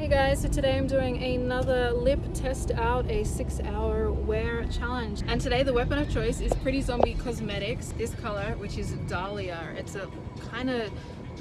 Hey guys, so today I'm doing another lip test out, a six hour wear challenge. And today the weapon of choice is Pretty Zombie Cosmetics, this color, which is Dahlia. It's a kind of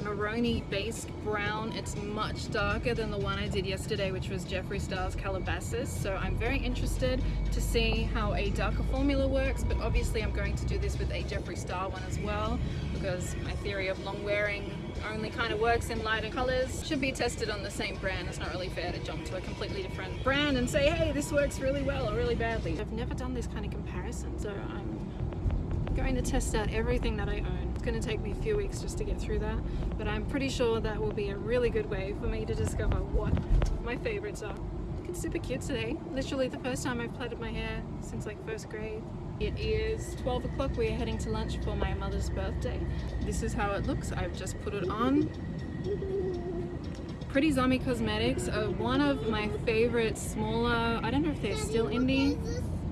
maroni based brown. It's much darker than the one I did yesterday, which was Jeffree Star's Calabasas. So I'm very interested to see how a darker formula works, but obviously I'm going to do this with a Jeffree Star one as well, because my theory of long wearing only kind of works in lighter colors should be tested on the same brand it's not really fair to jump to a completely different brand and say hey this works really well or really badly I've never done this kind of comparison so I'm going to test out everything that I own it's going to take me a few weeks just to get through that, but I'm pretty sure that will be a really good way for me to discover what my favorites are. It's super cute today. Literally the first time I've plaited my hair since like first grade. It is 12 o'clock. We are heading to lunch for my mother's birthday. This is how it looks. I've just put it on. Pretty Zombie Cosmetics are one of my favorite smaller, I don't know if they're still indie,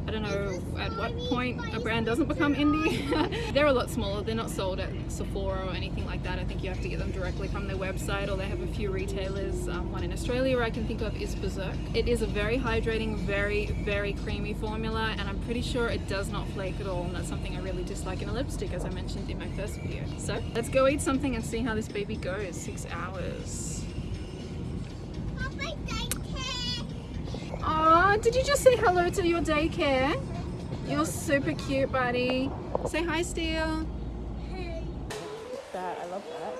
I don't know at what point a brand doesn't become indie. they're a lot smaller. They're not sold at Sephora or anything like that. I think you have to get them directly from their website or they have a few retailers. Um, one in Australia I can think of is Beserk. It is a very hydrating, very, very creamy formula and I'm pretty sure it does not flake at all and that's something I really dislike in a lipstick as I mentioned in my first video. So let's go eat something and see how this baby goes. Six hours. Did you just say hello to your daycare? You're super cute, buddy. Say hi, Steele. Hey. That, I love that.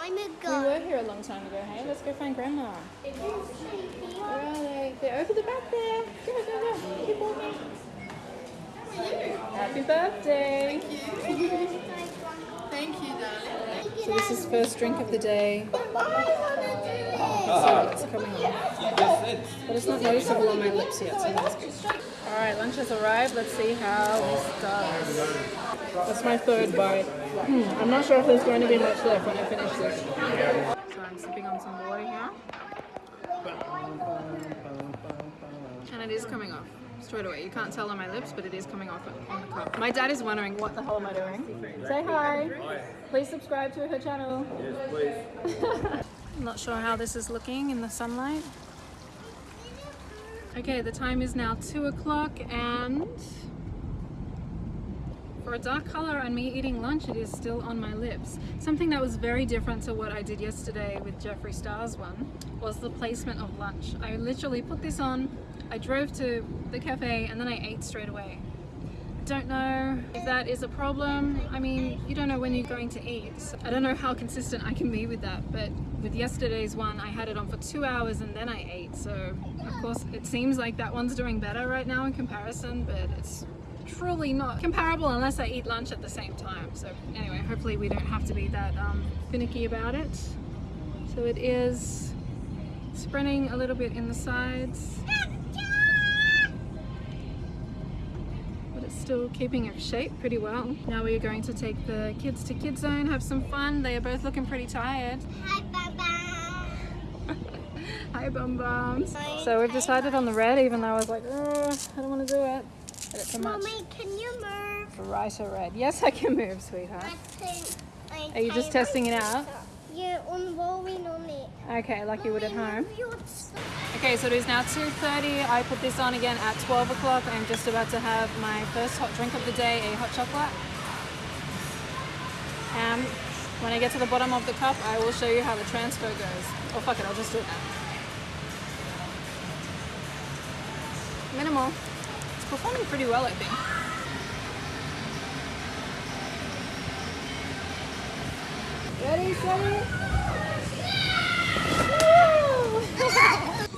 Time ago. We were here a long time ago, hey? Let's go find Grandma. Where are they? They're over the back there. Go, go, go. Keep walking. Happy birthday. Thank you. Thank you, darling. So this is first drink of the day. So it's coming on. But it's not noticeable on my lips yet, so that's good. Alright, lunch has arrived. Let's see how this does. That's my third bite. Hmm, I'm not sure if there's going to be much left when I finish this. So I'm sipping on some water here. And it is coming off straight away. You can't tell on my lips, but it is coming off on the cup. My dad is wondering what the hell am I doing. Say hi. Please subscribe to her channel. Yes, please. I'm not sure how this is looking in the sunlight. Okay, the time is now 2 o'clock and for a dark color and me eating lunch, it is still on my lips. Something that was very different to what I did yesterday with Jeffree Star's one was the placement of lunch. I literally put this on, I drove to the cafe and then I ate straight away don't know if that is a problem. I mean, you don't know when you're going to eat. I don't know how consistent I can be with that, but with yesterday's one, I had it on for two hours and then I ate. So of course, it seems like that one's doing better right now in comparison, but it's truly not comparable unless I eat lunch at the same time. So anyway, hopefully we don't have to be that um, finicky about it. So it is spreading a little bit in the sides. Still keeping its shape pretty well. Now we are going to take the kids to Kids Zone, have some fun. They are both looking pretty tired. Hi, Bum Hi, Bum Bums. So we've decided on the red, even though I was like, oh, I don't want to do it. But it's Mommy, can you move? Brighter red. Yes, I can move, sweetheart. Are you just testing it out? On it. Okay, like you would at home. Okay, so it is now 2.30. I put this on again at 12 o'clock. I'm just about to have my first hot drink of the day, a hot chocolate. And when I get to the bottom of the cup, I will show you how the transfer goes. Oh, fuck it, I'll just do it now. Minimal. It's performing pretty well, I think. Ready, steady?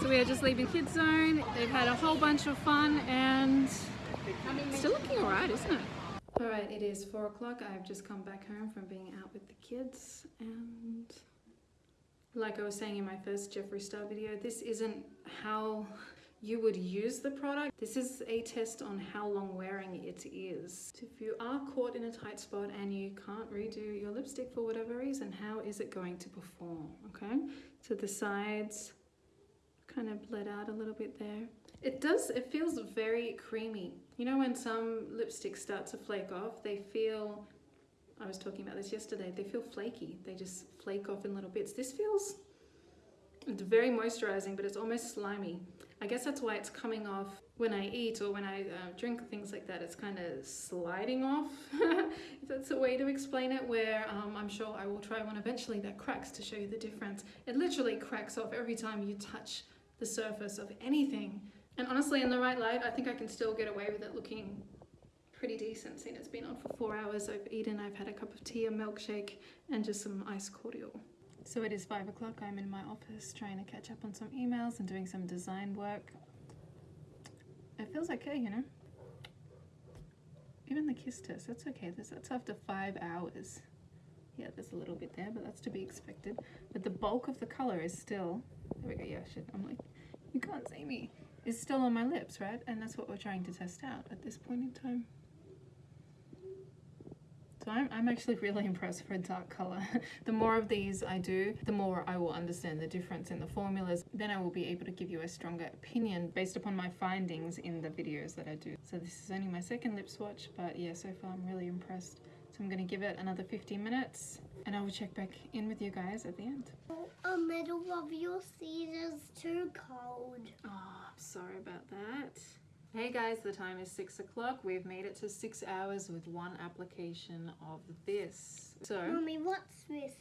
So we are just leaving Kids Zone. They've had a whole bunch of fun and still looking alright, isn't it? Alright, it is four o'clock. I've just come back home from being out with the kids and like I was saying in my first Jeffree Star video, this isn't how you would use the product. This is a test on how long wearing it is. If you are caught in a tight spot and you can't redo your lipstick for whatever reason, how is it going to perform, okay? So the sides, kind of bled out a little bit there. It does, it feels very creamy. You know when some lipsticks start to flake off, they feel, I was talking about this yesterday, they feel flaky. They just flake off in little bits. This feels It's very moisturizing, but it's almost slimy. I guess that's why it's coming off when I eat or when I uh, drink things like that. It's kind of sliding off, if that's a way to explain it, where um, I'm sure I will try one eventually that cracks to show you the difference. It literally cracks off every time you touch the surface of anything. And honestly, in the right light, I think I can still get away with it looking pretty decent, seeing it's been on for four hours. I've eaten, I've had a cup of tea, a milkshake, and just some ice cordial. So it is five o'clock. I'm in my office trying to catch up on some emails and doing some design work. It feels okay, you know. Even the kiss test, that's okay. That's, that's after five hours. Yeah, there's a little bit there, but that's to be expected. But the bulk of the color is still. There we go. Yeah, shit. I'm like, you can't see me. It's still on my lips, right? And that's what we're trying to test out at this point in time. So I'm, I'm actually really impressed for a dark color. the more of these I do, the more I will understand the difference in the formulas. Then I will be able to give you a stronger opinion based upon my findings in the videos that I do. So this is only my second lip swatch, but yeah, so far I'm really impressed. So I'm gonna give it another 15 minutes and I will check back in with you guys at the end. A middle of your seat is too cold. Oh, I'm sorry about that. Hey guys, the time is six o'clock. We've made it to six hours with one application of this. So, Mommy, what's this?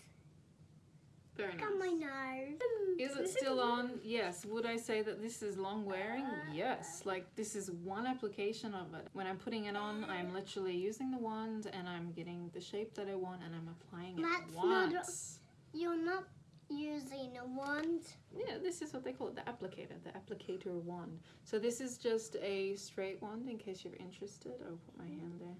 very Look at my nose. Is it still on? Yes. Would I say that this is long wearing? Yes. Like this is one application of it. When I'm putting it on, I'm literally using the wand and I'm getting the shape that I want and I'm applying it That's not once. You're not using a wand. Yeah, this is what they call it, the applicator, the applicator wand. So this is just a straight wand in case you're interested. I'll put my hand there.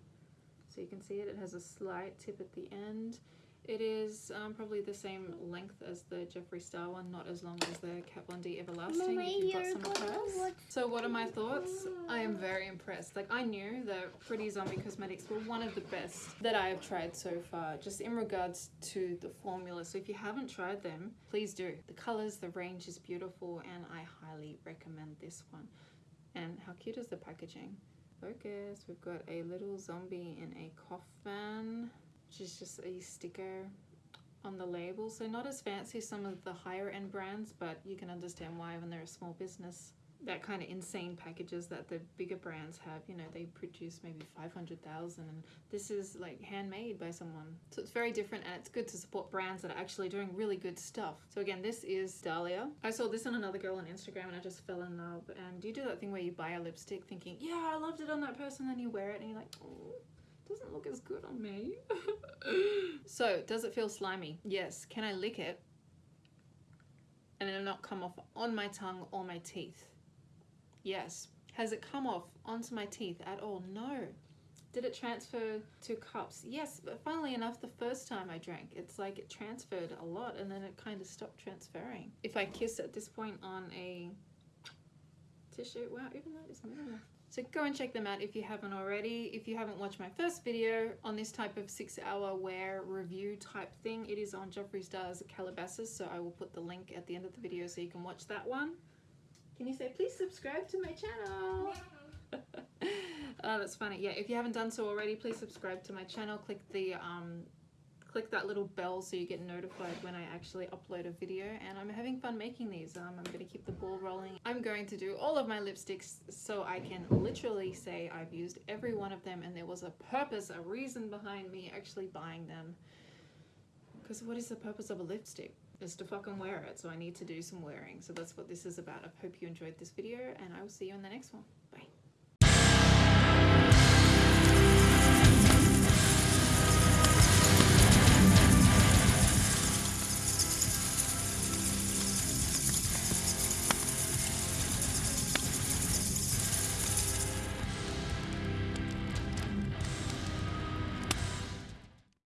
So you can see it, it has a slight tip at the end. It is um, probably the same length as the Jeffree Star one, not as long as the Kat Von D Everlasting. If you've got some of hers. So what are my thoughts? I am very impressed. Like I knew that Pretty Zombie Cosmetics were one of the best that I have tried so far, just in regards to the formula. So if you haven't tried them, please do. The colors, the range is beautiful and I highly recommend this one. And how cute is the packaging? Focus, we've got a little zombie in a coffin, which is just a sticker on the label. So not as fancy as some of the higher end brands, but you can understand why when they're a small business. That kind of insane packages that the bigger brands have, you know, they produce maybe 500,000 and this is like handmade by someone. So it's very different and it's good to support brands that are actually doing really good stuff. So again, this is Dahlia. I saw this on another girl on Instagram and I just fell in love. And you do that thing where you buy a lipstick thinking, yeah, I loved it on that person, then you wear it and you're like, oh, doesn't look as good on me. so, does it feel slimy? Yes. Can I lick it and it'll not come off on my tongue or my teeth? Yes. Has it come off onto my teeth at all? No. Did it transfer to cups? Yes, but funnily enough, the first time I drank, it's like it transferred a lot and then it kind of stopped transferring. If I kiss at this point on a tissue, wow, even that is minimal. So go and check them out if you haven't already. If you haven't watched my first video on this type of six hour wear review type thing, it is on Jeffree Star's Calabasas. So I will put the link at the end of the video so you can watch that one. Can you say please subscribe to my channel? oh, that's funny. Yeah, if you haven't done so already, please subscribe to my channel. Click the um, click that little bell so you get notified when I actually upload a video. And I'm having fun making these. Um, I'm going to keep the ball rolling. I'm going to do all of my lipsticks so I can literally say I've used every one of them and there was a purpose, a reason behind me actually buying them. Because what is the purpose of a lipstick? Is to fucking wear it, so I need to do some wearing. So that's what this is about. I hope you enjoyed this video, and I will see you in the next one.